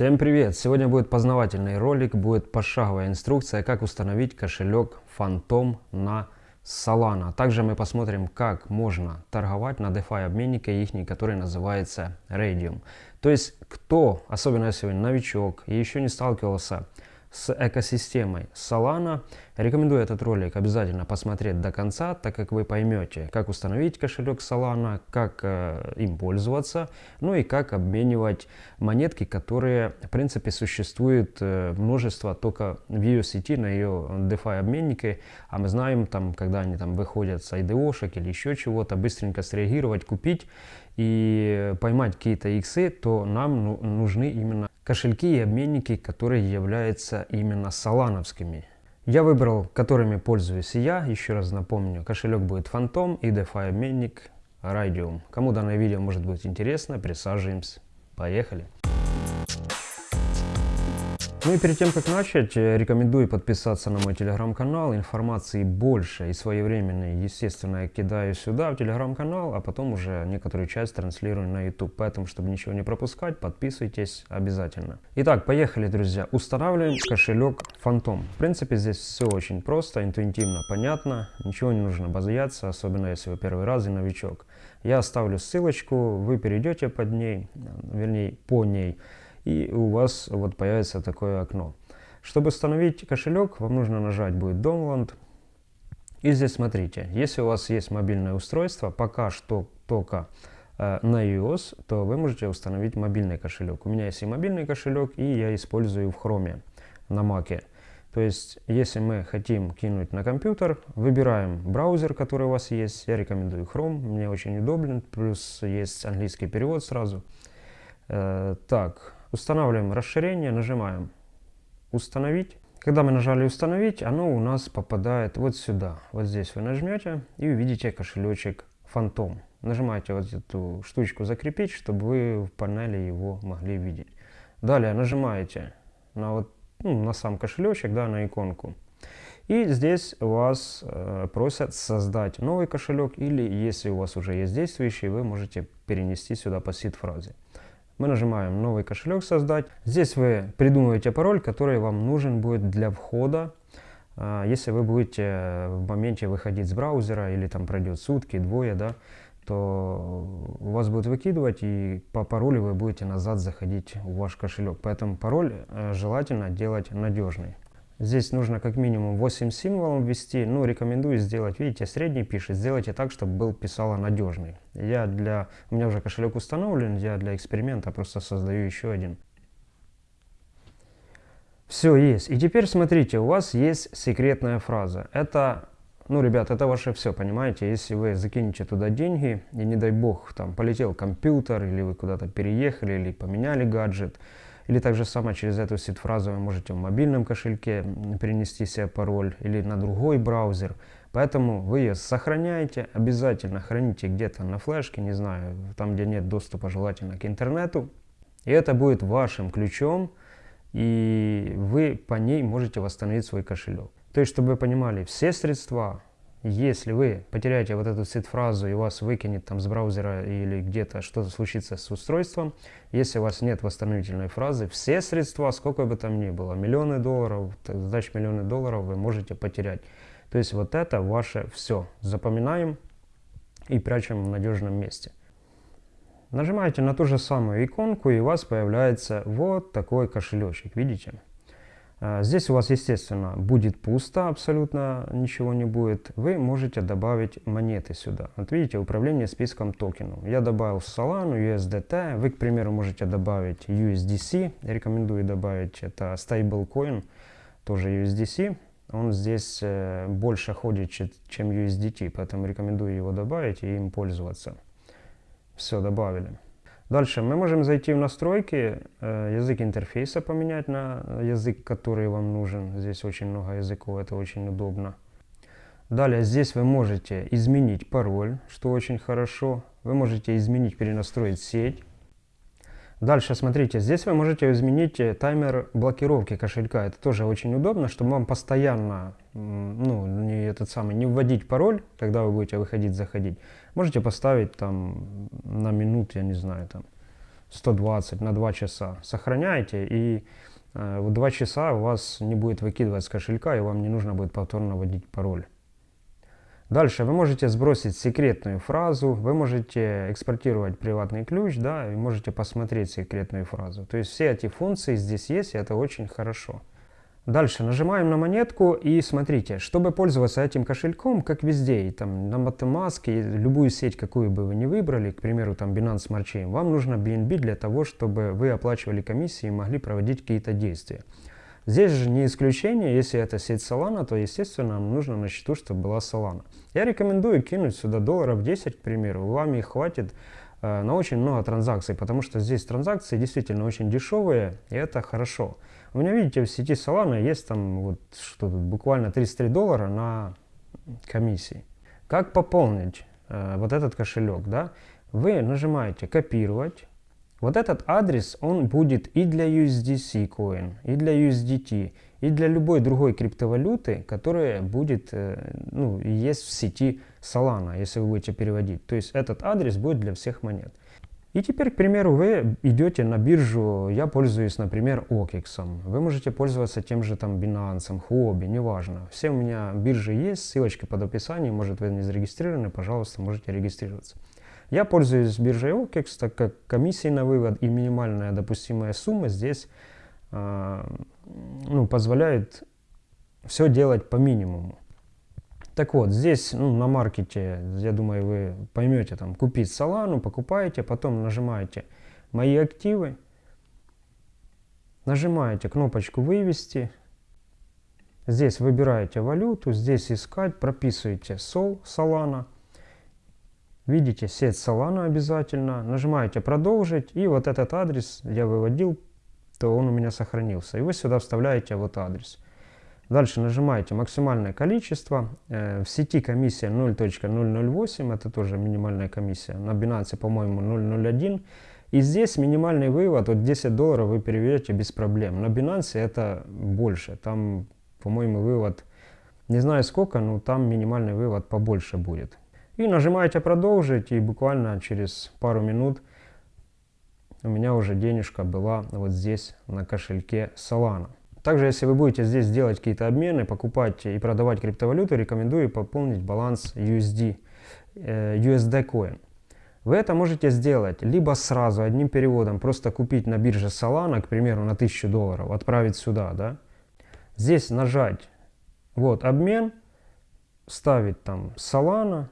Всем привет! Сегодня будет познавательный ролик, будет пошаговая инструкция, как установить кошелек Phantom на Solana. Также мы посмотрим, как можно торговать на DeFi обменнике их, который называется Radium. То есть, кто, особенно если вы новичок и еще не сталкивался с экосистемой Solana. Рекомендую этот ролик обязательно посмотреть до конца, так как вы поймете, как установить кошелек Solana, как э, им пользоваться, ну и как обменивать монетки, которые, в принципе, существует э, множество только в ее сети, на ее DeFi обменнике, а мы знаем, там, когда они там выходят с IDO-шек или еще чего-то, быстренько среагировать, купить и поймать какие-то иксы, то нам ну, нужны именно кошельки и обменники, которые являются именно солановскими. Я выбрал, которыми пользуюсь я. Еще раз напомню, кошелек будет Phantom и DeFi обменник Radium. Кому данное видео может быть интересно, присаживаемся. Поехали! Ну и перед тем, как начать, э, рекомендую подписаться на мой телеграм-канал. Информации больше и своевременной, естественно, я кидаю сюда, в телеграм-канал, а потом уже некоторую часть транслирую на YouTube. Поэтому, чтобы ничего не пропускать, подписывайтесь обязательно. Итак, поехали, друзья. Устанавливаем кошелек Phantom. В принципе, здесь все очень просто, интуитивно, понятно. Ничего не нужно бояться, особенно если вы первый раз и новичок. Я оставлю ссылочку, вы перейдете под ней, вернее, по ней и у вас вот появится такое окно. Чтобы установить кошелек, вам нужно нажать будет Download. И здесь смотрите, если у вас есть мобильное устройство, пока что только э, на iOS, то вы можете установить мобильный кошелек. У меня есть и мобильный кошелек, и я использую в Chrome на Mac. То есть, если мы хотим кинуть на компьютер, выбираем браузер, который у вас есть. Я рекомендую Chrome, мне очень удобен, плюс есть английский перевод сразу. Э, так, Устанавливаем расширение, нажимаем «Установить». Когда мы нажали «Установить», оно у нас попадает вот сюда. Вот здесь вы нажмете и увидите кошелечек Фантом. Нажимаете вот эту штучку «Закрепить», чтобы вы в панели его могли видеть. Далее нажимаете на, вот, ну, на сам кошелечек, да, на иконку. И здесь вас э, просят создать новый кошелек, или если у вас уже есть действующий, вы можете перенести сюда по сид-фразе. Мы нажимаем «Новый кошелек создать». Здесь вы придумываете пароль, который вам нужен будет для входа. А, если вы будете в моменте выходить с браузера или там пройдет сутки, двое, да, то вас будет выкидывать и по паролю вы будете назад заходить в ваш кошелек. Поэтому пароль э, желательно делать надежный. Здесь нужно как минимум 8 символов ввести. Ну, рекомендую сделать, видите, средний пишет. Сделайте так, чтобы был писало надежный. Я для... У меня уже кошелек установлен, я для эксперимента просто создаю еще один. Все есть. И теперь смотрите, у вас есть секретная фраза. Это, ну, ребят, это ваше все, понимаете? Если вы закинете туда деньги, и не дай бог, там, полетел компьютер, или вы куда-то переехали, или поменяли гаджет, или также само через эту сид-фразу вы можете в мобильном кошельке перенести себе пароль или на другой браузер. Поэтому вы ее сохраняете, обязательно храните где-то на флешке, не знаю, там где нет доступа желательно к интернету. И это будет вашим ключом, и вы по ней можете восстановить свой кошелек. То есть, чтобы вы понимали, все средства, если вы потеряете вот эту сид-фразу и вас выкинет там с браузера или где-то что-то случится с устройством, если у вас нет восстановительной фразы, все средства, сколько бы там ни было, миллионы долларов, сдач миллионы долларов вы можете потерять. То есть вот это ваше все. Запоминаем и прячем в надежном месте. Нажимаете на ту же самую иконку и у вас появляется вот такой кошелечек, видите? А, здесь у вас, естественно, будет пусто, абсолютно ничего не будет. Вы можете добавить монеты сюда. Вот видите, управление списком токенов. Я добавил Solana, USDT. Вы, к примеру, можете добавить USDC. рекомендую добавить, это stablecoin, тоже USDC. Он здесь э, больше ходит, чем USDT, поэтому рекомендую его добавить и им пользоваться. Все, добавили. Дальше мы можем зайти в настройки, э, язык интерфейса поменять на язык, который вам нужен. Здесь очень много языков, это очень удобно. Далее здесь вы можете изменить пароль, что очень хорошо. Вы можете изменить, перенастроить сеть. Дальше, смотрите, здесь вы можете изменить э, таймер блокировки кошелька. Это тоже очень удобно, чтобы вам постоянно, ну, не этот самый, не вводить пароль, когда вы будете выходить, заходить. Можете поставить там на минут, я не знаю, там 120 на 2 часа. Сохраняйте и э, в 2 часа у вас не будет выкидывать с кошелька и вам не нужно будет повторно вводить пароль. Дальше вы можете сбросить секретную фразу, вы можете экспортировать приватный ключ, да, и можете посмотреть секретную фразу. То есть все эти функции здесь есть, и это очень хорошо. Дальше нажимаем на монетку и смотрите, чтобы пользоваться этим кошельком, как везде, и там на MetaMask, и любую сеть, какую бы вы ни выбрали, к примеру, там Binance Smart Chain, вам нужно BNB для того, чтобы вы оплачивали комиссии и могли проводить какие-то действия. Здесь же не исключение, если это сеть Solana, то, естественно, нам нужно на счету, чтобы была Solana. Я рекомендую кинуть сюда долларов 10, к примеру, вам их хватит на очень много транзакций, потому что здесь транзакции действительно очень дешевые, и это хорошо. У меня, видите, в сети Solana есть там вот что тут, буквально 33 доллара на комиссии. Как пополнить э, вот этот кошелек, да? Вы нажимаете копировать, вот этот адрес, он будет и для USDC coin, и для USDT, и для любой другой криптовалюты, которая будет, э, ну, есть в сети Solana, если вы будете переводить. То есть этот адрес будет для всех монет. И теперь, к примеру, вы идете на биржу, я пользуюсь, например, OKEX. Вы можете пользоваться тем же там Binance, Huobi, неважно. Все у меня биржи есть, ссылочка под описанием, может вы не зарегистрированы, пожалуйста, можете регистрироваться. Я пользуюсь биржей OKEX, так как комиссии на вывод и минимальная допустимая сумма здесь э, ну, позволяют все делать по минимуму. Так вот, здесь ну, на маркете, я думаю, вы поймете, там, купить Solana, покупаете, потом нажимаете «Мои активы», нажимаете кнопочку «Вывести», здесь выбираете валюту, здесь «Искать», прописываете Sol, Solana – Видите сеть Solana обязательно. Нажимаете «Продолжить». И вот этот адрес я выводил, то он у меня сохранился. И вы сюда вставляете вот адрес. Дальше нажимаете максимальное количество. Э, в сети комиссия 0.008, это тоже минимальная комиссия. На Binance, по-моему, 0.01. И здесь минимальный вывод, вот 10 долларов вы переведете без проблем. На Binance это больше, там, по-моему, вывод, не знаю сколько, но там минимальный вывод побольше будет. И нажимаете продолжить, и буквально через пару минут у меня уже денежка была вот здесь на кошельке Solana. Также, если вы будете здесь делать какие-то обмены, покупать и продавать криптовалюту, рекомендую пополнить баланс USD, э, USD Coin. Вы это можете сделать либо сразу одним переводом, просто купить на бирже Solana, к примеру, на 1000 долларов, отправить сюда, да. Здесь нажать, вот, обмен, ставить там Solana,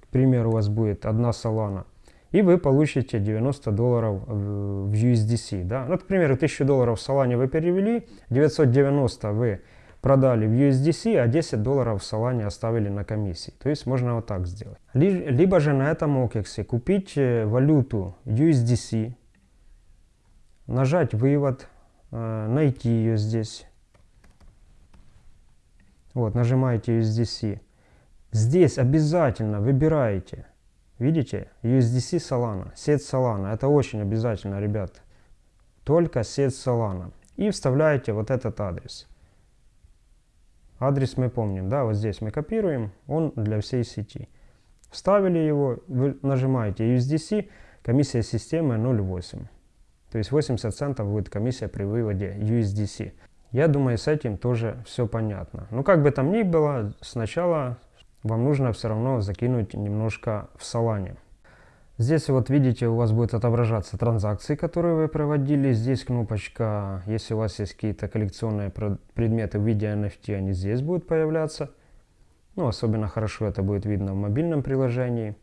к примеру, у вас будет одна Solana, и вы получите 90 долларов в USDC. Да? Ну, к примеру, 1000 долларов в Solana вы перевели, 990 вы продали в USDC, а 10 долларов в Solana оставили на комиссии. То есть можно вот так сделать. Либо же на этом OKEX купить э, валюту USDC, нажать вывод, э, найти ее здесь. Вот, нажимаете USDC. Здесь обязательно выбираете, видите, USDC Solana, сеть Solana. Это очень обязательно, ребят. Только сеть Solana. И вставляете вот этот адрес. Адрес мы помним, да, вот здесь мы копируем, он для всей сети. Вставили его, вы нажимаете USDC, комиссия системы 0,8. То есть 80 центов будет комиссия при выводе USDC. Я думаю, с этим тоже все понятно. Ну, как бы там ни было, сначала вам нужно все равно закинуть немножко в Solana. Здесь вот видите, у вас будет отображаться транзакции, которые вы проводили. Здесь кнопочка, если у вас есть какие-то коллекционные предметы в виде NFT, они здесь будут появляться. Ну, особенно хорошо это будет видно в мобильном приложении.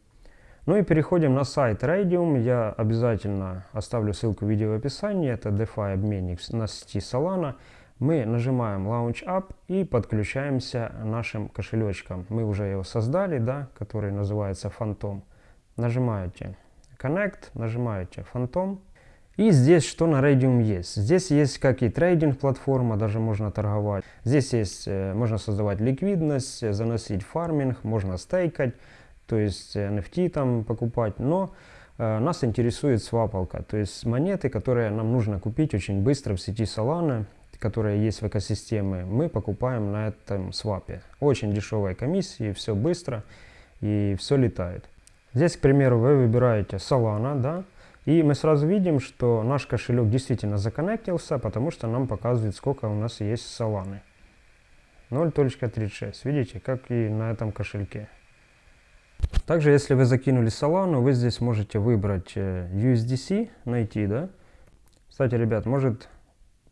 Ну и переходим на сайт Radium. Я обязательно оставлю ссылку в видео в описании. Это DeFi обменник на сети Solana мы нажимаем Launch Up и подключаемся нашим кошелечком. Мы уже его создали, да, который называется Phantom. Нажимаете Connect, нажимаете Phantom. И здесь что на Radium есть? Здесь есть как и трейдинг платформа, даже можно торговать. Здесь есть, э, можно создавать ликвидность, заносить фарминг, можно стейкать, то есть NFT там покупать. Но э, нас интересует свапалка, то есть монеты, которые нам нужно купить очень быстро в сети Solana которые есть в экосистеме, мы покупаем на этом свапе. Очень дешевая комиссия, все быстро и все летает. Здесь, к примеру, вы выбираете Solana, да, И мы сразу видим, что наш кошелек действительно законнектился, потому что нам показывает, сколько у нас есть Solana. 0.36. Видите, как и на этом кошельке. Также, если вы закинули Solana, вы здесь можете выбрать э, USDC, найти, да. Кстати, ребят, может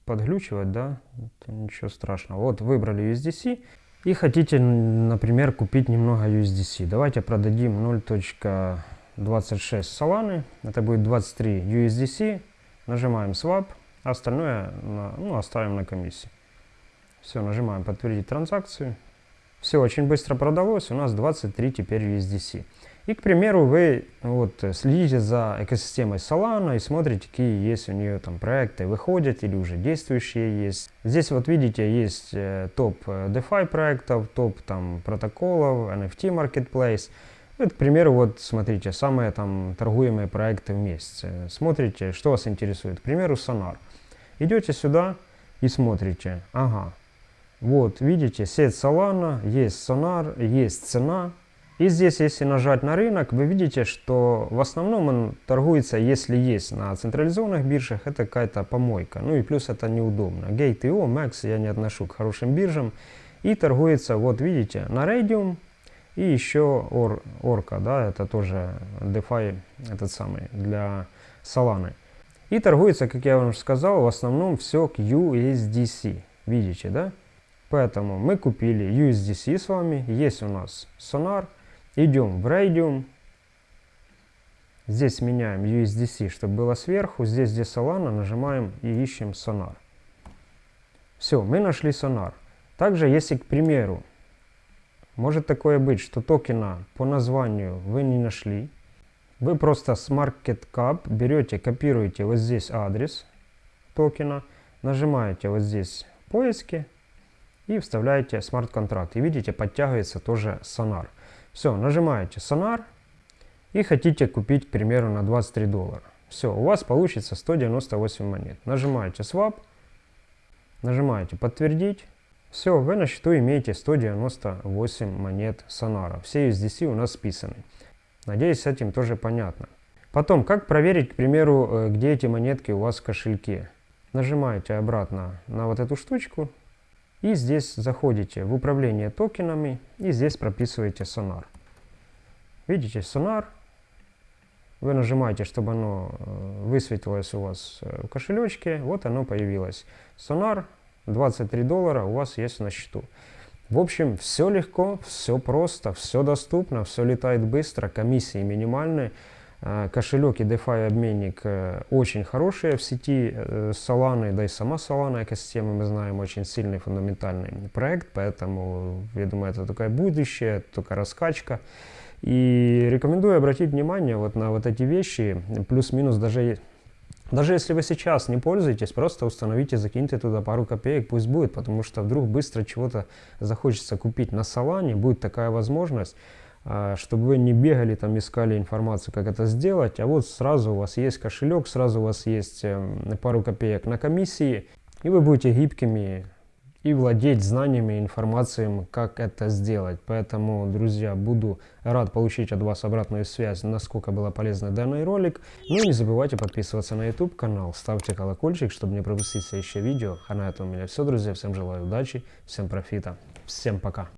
подглючивать, да, Это ничего страшного. Вот выбрали USDC и хотите, например, купить немного USDC. Давайте продадим 0.26 Solana, это будет 23 USDC. Нажимаем Swap, а остальное на, ну, оставим на комиссии. Все, нажимаем подтвердить транзакцию. Все очень быстро продалось, у нас 23 теперь USDC. И, к примеру, вы вот, следите за экосистемой Solana и смотрите, какие есть у нее там проекты, выходят или уже действующие есть. Здесь вот видите, есть э, топ э, DeFi проектов, топ там протоколов, NFT Marketplace. Вот, к примеру, вот смотрите, самые там торгуемые проекты в месяц. Смотрите, что вас интересует. К примеру, Sonar. Идете сюда и смотрите. Ага, вот, видите, сеть Solana, есть Sonar, есть цена. И здесь, если нажать на рынок, вы видите, что в основном он торгуется, если есть на централизованных биржах, это какая-то помойка. Ну и плюс это неудобно. Gate.io, Max я не отношу к хорошим биржам. И торгуется, вот видите, на Radium и еще Or, Orca, да, это тоже DeFi, этот самый, для Solana. И торгуется, как я вам сказал, в основном все к USDC. Видите, да? Поэтому мы купили USDC с вами, есть у нас Sonar, идем в Radium, здесь меняем USDC, чтобы было сверху, здесь где Solana, нажимаем и ищем Sonar. Все, мы нашли Sonar. Также, если, к примеру, может такое быть, что токена по названию вы не нашли, вы просто с MarketCap берете, копируете вот здесь адрес токена, нажимаете вот здесь поиски, и вставляете смарт-контракт. И видите, подтягивается тоже сонар. Все, нажимаете сонар и хотите купить, к примеру, на 23 доллара. Все, у вас получится 198 монет. Нажимаете swap, нажимаете подтвердить. Все, вы на счету имеете 198 монет сонара. Все USDC у нас списаны. Надеюсь, с этим тоже понятно. Потом, как проверить, к примеру, э, где эти монетки у вас в кошельке? Нажимаете обратно на вот эту штучку, и здесь заходите в управление токенами и здесь прописываете Sonar. Видите, Sonar. Вы нажимаете, чтобы оно э, высветилось у вас э, в кошелечке. Вот оно появилось. Sonar 23 доллара у вас есть на счету. В общем, все легко, все просто, все доступно, все летает быстро, комиссии минимальные. Э, кошелек и DeFi обменник э, очень хорошие в сети э, Solana, да и сама Solana экосистема, мы знаем, очень сильный фундаментальный проект, поэтому я думаю, это такое будущее, только раскачка. И рекомендую обратить внимание вот на вот эти вещи, плюс-минус даже даже если вы сейчас не пользуетесь, просто установите, закиньте туда пару копеек, пусть будет, потому что вдруг быстро чего-то захочется купить на Solana, будет такая возможность. А, чтобы вы не бегали, там искали информацию, как это сделать, а вот сразу у вас есть кошелек, сразу у вас есть эм, пару копеек на комиссии, и вы будете гибкими и владеть знаниями, информацией, как это сделать. Поэтому, друзья, буду рад получить от вас обратную связь, насколько было полезно данный ролик. Ну и не забывайте подписываться на YouTube канал, ставьте колокольчик, чтобы не пропустить следующее видео. А на этом у меня все, друзья. Всем желаю удачи, всем профита, всем пока.